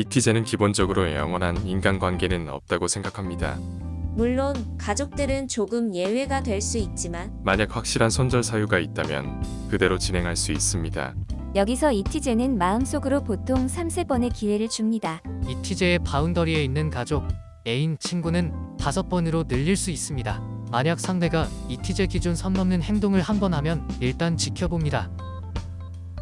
이티제는 기본적으로 영원한 인간관계는 없다고 생각합니다. 물론 가족들은 조금 예외가 될 수 있지만 만약 확실한 손절 사유가 있다면 그대로 진행할 수 있습니다. 여기서 이티제는 마음속으로 보통 3, 4번의 기회를 줍니다. 이티제의 바운더리에 있는 가족, 애인, 친구는 다섯 번으로 늘릴 수 있습니다. 만약 상대가 이티제 기준 선 넘는 행동을 한 번 하면 일단 지켜봅니다.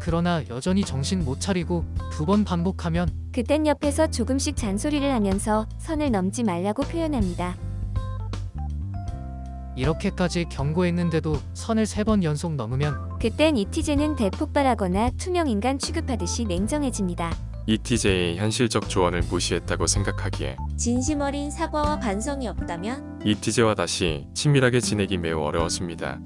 그러나 여전히 정신 못 차리고 두 번 반복하면 그땐 옆에서 조금씩 잔소리를 하면서 선을 넘지 말라고 표현합니다. 이렇게까지 경고했는데도 선을 세 번 연속 넘으면 그땐 이티제는 대폭발하거나 투명인간 취급하듯이 냉정해집니다. 이티제의 현실적 조언을 무시했다고 생각하기에 진심 어린 사과와 반성이 없다면 이티제와 다시 친밀하게 지내기 매우 어려웠습니다.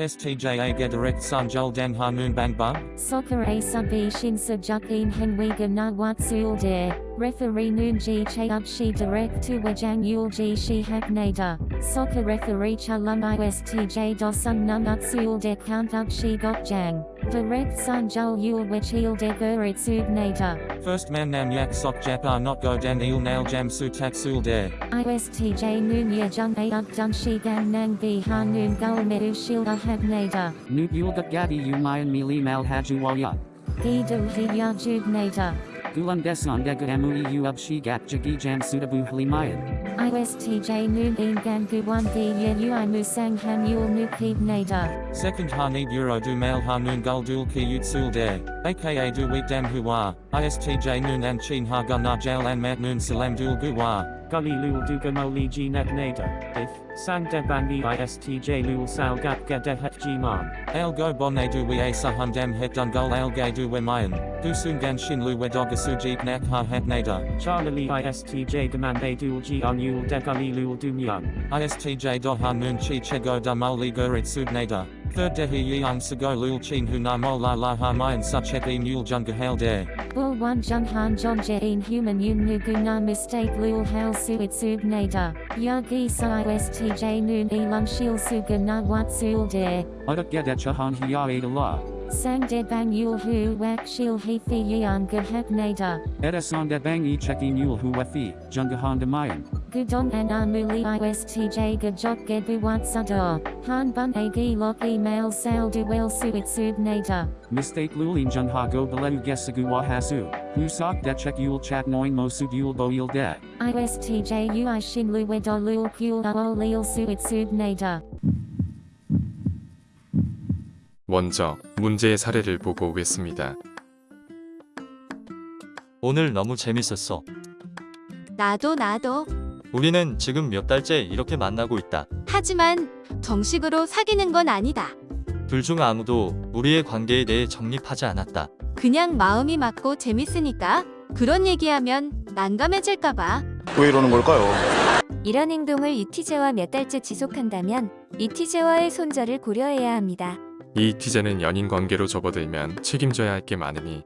ISTJA Gedirect Sanjul Dan Bang Bang. Soccer A sub E Shin Sujukin Henwiga Na Wat Sul De, Referee Noon G Che Up She Direct to Wajang Yul G She Hak Nada, Soccer Referee Chalum ISTJ Dosung Num Up Sul De Count Up She Got Jang, Direct Sanjul Yul Wachil De Gurit Sub Nada, First man Nam Yak Sok Japar Not Go Dan Il Nail Jam Su Tak Sul De. ISTJ Noon Ya Jung A Up Dun She Gang Nang B Ha Noon Gul Medu Shil A Hak Nada, Newt Yulgut Gadi Umayan Mili Mal Hajuwalya. Gidu Hi Ya Gulan Desan Dega Amui Uub Jagi Jam Sudabu Halimayan. ISTJ Noon In Gan Guwan Gi Ye Ui Musang Han Yul Nukib Nada. Second Harneed Euro Du Mail Harmoon Gul Dul Ki Yut Sul De. aka Du Week Dam Hua. ISTJ Noon An Chin Ha Gun Na Jail An Mat Noon Salam Dul Gua. Gully Lul Dugamoli G Nada. If Sang Debangi ISTJ Lul Sal Gat Gadehat G Man. Al Go Bonne Du We A Sahum Dam Het Dun Gul Al Gay Du We Mayan. Du Sungan Shin Lu Wedoga Sujik Nak Ha Het Nada. Charlie ISTJ Demande Dual G on Yul De Gully Lul Dumyang. ISTJ Do Harmoon Chi Chego Moli Gurit Sub Nada. Third Dehi Yang Sago Lul Chin Hu Na Mol La La Ha Mayan Such Et E Mule Junga Hail De. Bull One Jung Han Jong Jain Human Yun Nuguna Mistake Lul Hail Suit Sub Nada. Yagi Sa ISTJ Noon Elung Shil Suga Na Wat Sul De. Udak Gadechahan Hiya Adala. Sang De Bang Yul Hu Wak Shil Hefi Yang Gahak Nada. Edasan Debang E Checking Yul Huefi, Jungahan Demayan. Gudong and Amuli ISTJ Gajok Gebu Wat Sado. Han Bun Agi Lok Email Sal Duel Suit Sub Nada. Mistake Lulin Junha Go Beleu Gesagu Wahasu. Husak Dechek Yul Chat Noin Mosud Yul Boil De. ISTJ Ui Shin Lu Wedo Lul Kul Ao Lil Suit Sub Nada. 먼저 문제의 사례를 보고 오겠습니다. 오늘 너무 재밌었어. 나도 나도. 우리는 지금 몇 달째 이렇게 만나고 있다. 하지만 정식으로 사귀는 건 아니다. 둘 중 아무도 우리의 관계에 대해 정립하지 않았다. 그냥 마음이 맞고 재밌으니까 그런 얘기하면 난감해질까봐. 왜 이러는 걸까요? 이런 행동을 이티제와 몇 달째 지속한다면 이티제와의 손절을 고려해야 합니다. 이 이티제는 연인 관계로 접어들면 책임져야 할 게 많으니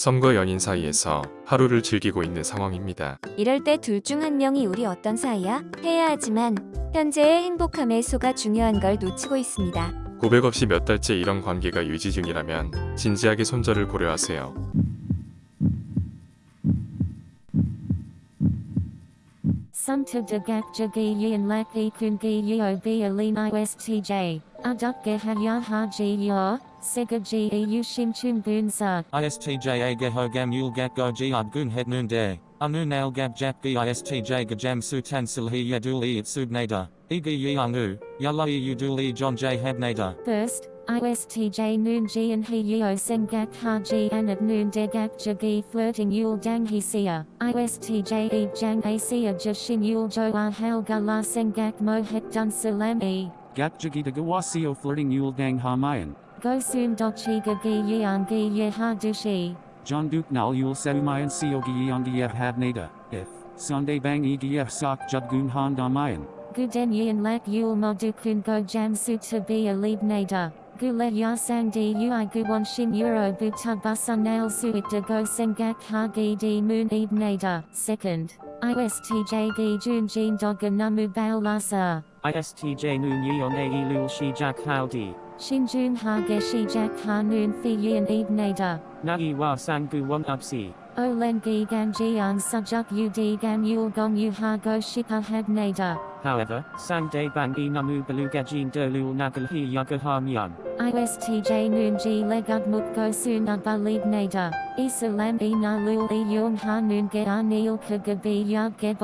썸과 연인 사이에서 하루를 즐기고 있는 상황입니다. 이럴 때 둘 중 한 명이 우리 어떤 사이야? 해야 하지만 현재의 행복함의 소가 중요한 걸 놓치고 있습니다. 고백 없이 몇 달째 이런 관계가 유지 중이라면 진지하게 손절을 고려하세요. Sumta de Gak Jagi Yin Lak Kun Gi Yo B Alin ISTJ. Aduk Ge Haya Ha Ji Yo. Sega G E U Shim Chum Boon Sa. ISTJ Geho Gam Yul Gat Go G Ad Gun Het Noon De. Anu Nail Gab Jap Gi ISTJ Gajam Su Tan Silhi Yadul E It Sub Nada. Igi Yang U. Yala E Udul E John J Hab Nada. First, ISTJ Noon Ji and He Yo Sengak Ha Ji and at Noon Degak Jagi Flirting Yul Dang He Sia. ISTJ E Jang A Sia Jashin Yul Jo Ah Hal Gala Sengak Mo Het Dun Salam E. Gat Jagi Dagawasio Flirting Yul Dang Hamayan. Go Soon Dochi Gagi Yang Gi Ye Ha Dushi. John Duke Nal Yul Seumayan Siogi Yongief Habnada. If. Sunday Bang EDF Sok Judgun Han Damayan. Guden Yin Lak Yul Modukun Go Jam Su to be a lead nada. Gule Ya Sang Di Ui Guwon Shin Euro Buta Busan Nail Suit de Go Sengak Ha Gi Di Moon Eid Nada. Second. ISTJ Gi Jun Jin Doga Namu Bail Lasa. ISTJ noon yeon ae lul shi jak howdy. Shinjun ha geshi jak ha noon fi yin eb nada. Nai wa sangu one upsi. Olen gi gan jian sujuk ud gan yul gong yu ha go shipa had nada. However, sang day bang e namu belugajin de lul nagal hi yaga ha myan. ISTJ noon ji legud muk go soon ba lead nada. Isalam e na lul e yung ha noon ge anil ka gabi yag ge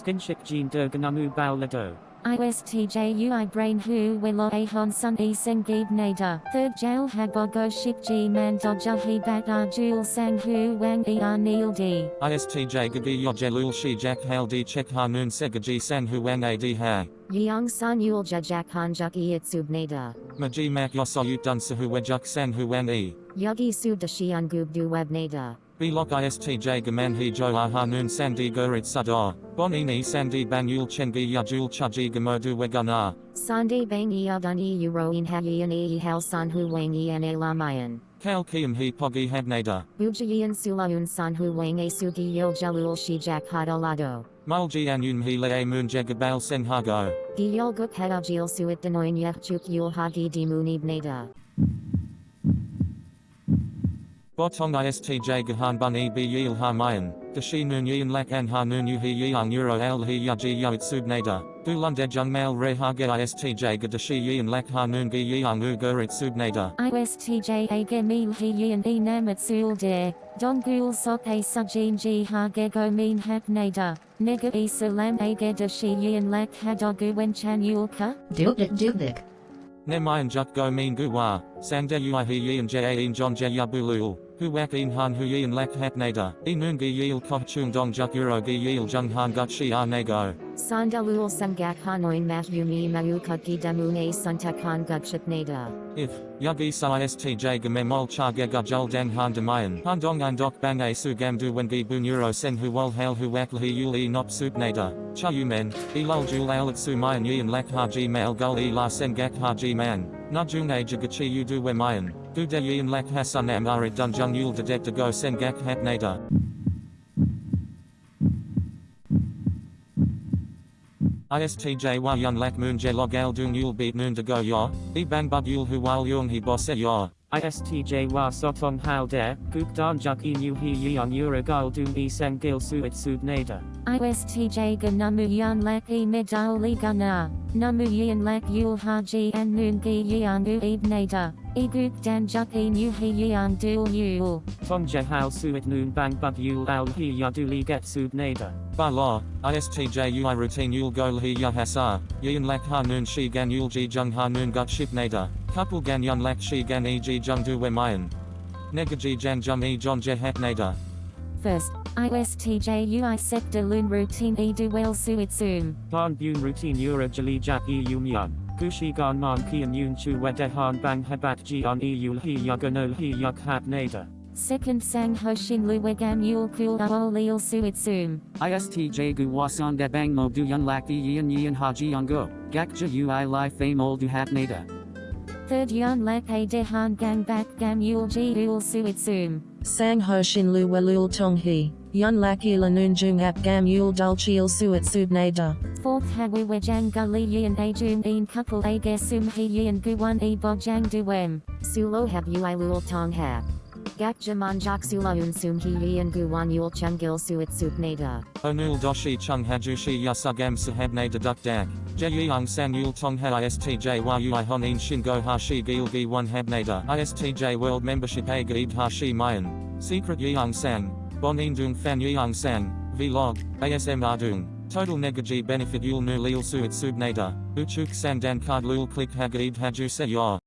bon noon gulka. Skinshik jin de ganamu bao lado. ISTJ UI brain hu willow a hon sun e sengib nada. Third jail hagogo ship g man dodja he bat ar jul sang hu wang e ar neil d. ISTJ Gagi Yojelul Shi Jak Hal Di Chek Hanun Segaji San Huang Ad Ha. Yeong san yul jajak han juk e itsub nada. Maji Mak Yosoyut Dun Sahu Wejuk San Huang E. Yugi sub da shian gub du web nada. Bilok ISTJ Gaman He Jo Ah Hanun Sandi Gurit Sado. Bonini Sandi Banyul Chengi Yajul Chaji Gamodu Wegana. Sande bang e adun e euro in ha yin e hal san hu wang e an e lamayan. Kal Kiam He Pogi Habnada. Ujayin sulaun san hu wang e sugi yil jalul shi jak hadolado. Mulji Anun He Le Moon Jagabal Sen Hago. Giyol guk hadajil suit denoin yeh chuk yul hagi di munib nada. Botong ISTJ Gahan Bun E B Yil Ha Mayan. Dashi Noon Yin Lak An Ha Noon Yu He Yang Euro Al He Yaji Yoit Subnada. Du Lunded Jung Mal Re Hage ISTJ Gadashi Yin Lak Ha Noon Gi Yang U Gurit Subnada. ISTJ a gemil he yin e namat sul de. Don gul sok a sujin ji ha gego min hap nada. Nega e salam a geda shi yin lak hadogu wen chan yulka. Dubdik dubdik. Ne Mayan Juk Go Mean Guwa. Sangde Ui He Yin Ja In John Ja Yabulul. Hu Wak In Han Hu Yin Lak Hapnada. E Noon Gi Yil Koh Chung Dong Juk Euro Gi Yil Jung Han Gut Shi Ah Nego. Sandalul sangak hanoin mat yumi mayukaki damune suntakan gutship nada. If, Yagi Sa ISTJ Gamemol Cha Gega Jul Dang Han Demayan. Han Dong An Dok Bang A Su Gam Du Wengi Bu Neuro Sen Hu Wol Hail Hu Wak Lhi Yul E Nop Sup Nada. Cha Yu Men. E Lul Jul Alit Su Mayan Yin Lak Haji Mail Gul E La Sen Gak Haji Man. Na Jung A Jagachi Yu Du We Mayan. Du De Yin Lak Hasan Am Arit Dun Jung Yul Dedek Go Sen Gak Hap Nada. ISTJ wa yun lak moon je log al dung yul beat noon de go ya, e bang bud yul hu wal yung he boss e ya. ISTJ wa sotong how dare, guk dan juk e nu hi yeon uragal dum e sang gil suit sub nada. ISTJ ga namu yan lak e medali gana. Namu yin lak yul haji an noon gi yan u eb nada. E guk dan juk e nu yan dul yul. Tong je how suit noon bang bud yul al hi ya du get sub nada. Ba la, ISTJ ui routine yul go lhi ya hasa, yin lak ha noon shi gan yul ji jung ha noon gut ship nada. Couple gan yun lak shi gan e ji jung du we mayan. Negaji jan jum e john je hap nada. First, ISTJ UI sector loon routine e du well suit zoom. Ban bun routine ura jali jak e. Gushi gan man kian yun chu wedehan bang habat ji on e yul hi yaganol hi yak hap nada. Second sang hoshin luwegam yul kul aol lil suit zoom. ISTJ gu wasan de bang mo du yun lak yin yin haji yungo. Gakja ui li fame ol du hap nada. Third yun lak a dehan gang back gam yul ji ul suit zoom. Sang ho shin lu welul tong he. Yun laki la noon jung ap gam yul dul chiel suet subnada. Fourth hawi wejang gully yin a jum een couple a gesum he yin guwan e bojang duem. Sulo hab ui lul tong hab. Gak jaman jak sulaun sum he yin guwan yul chungil suit subnada. Onul doshi chung hajushi yasugam sahab nada duk dak. Je yang sang yul tong ha ISTJ wa ui honin shingo hashi gil gi one hab nada. ISTJ world membership a gaib hashi mayan. Secret yang sang. Bonin dung fan yang sang. Vlog. ASM ardung. Total negaji benefit yul nu lil suit subnada. Uchuk sandan card lul click hagaib haju se ya.